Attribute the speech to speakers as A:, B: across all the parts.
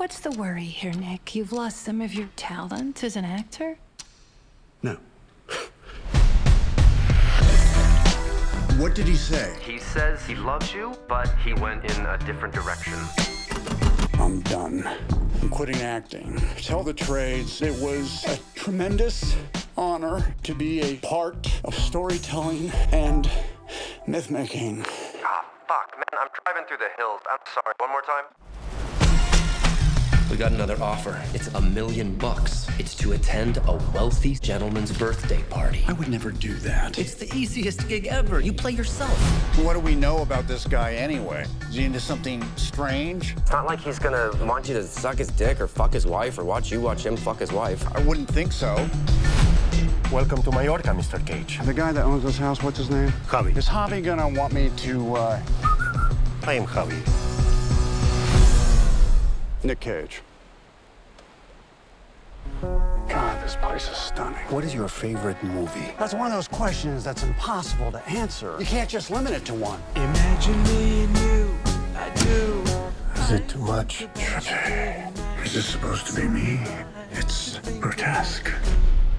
A: What's the worry here, Nick? You've lost some of your talent as an actor?
B: No. what did he say?
C: He says he loves you, but he went in a different direction.
B: I'm done. I'm quitting acting. Tell the trades, it was a tremendous honor to be a part of storytelling and myth making.
C: Ah, fuck, man, I'm driving through the hills. I'm sorry. One more time.
D: We got another offer. It's a million bucks. It's to attend a wealthy gentleman's birthday party.
B: I would never do that.
D: It's the easiest gig ever. You play yourself.
E: What do we know about this guy anyway? Is he into something strange?
F: It's not like he's gonna want you to suck his dick or fuck his wife or watch you watch him fuck his wife.
E: I wouldn't think so.
G: Welcome to Mallorca, Mr. Cage.
B: The guy that owns this house, what's his name?
G: Javi.
B: Is Javi gonna want me to, uh...
G: I am Javi.
B: Nick Cage. God, this place is stunning.
E: What is your favorite movie?
B: That's one of those questions that's impossible to answer. You can't just limit it to one.
H: Imagine me and you, I do.
B: Is it too much? Is this supposed to be me? It's grotesque.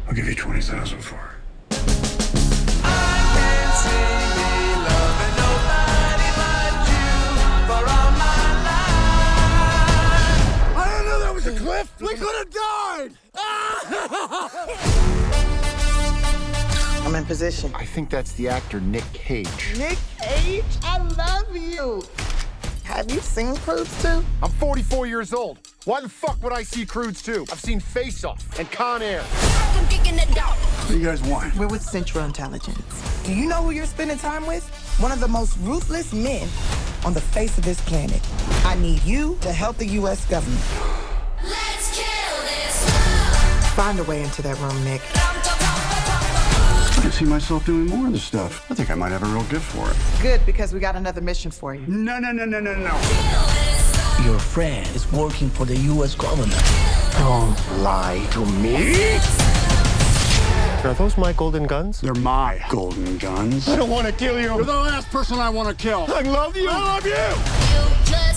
B: I'll give you 20000 for it. Was a cliff! We could have died!
I: I'm in position.
E: I think that's the actor Nick Cage.
I: Nick Cage, I love you. Have you seen Croods 2?
E: I'm 44 years old. Why the fuck would I see Croods 2? I've seen Face Off and Con Air.
B: What do you guys want?
I: We're with Central Intelligence. Do you know who you're spending time with? One of the most ruthless men on the face of this planet. I need you to help the U.S. government.
J: Let's kill this
I: Find a way into that room, Nick.
B: I can see myself doing more of this stuff. I think I might have a real gift for it.
I: Good, because we got another mission for you.
B: No, no, no, no, no, no.
K: Your friend is working for the U.S. government.
E: Don't lie to me.
G: Are those my golden guns?
B: They're my golden guns.
E: I don't want to kill you.
B: You're the last person I want to kill.
E: I love you. I love you.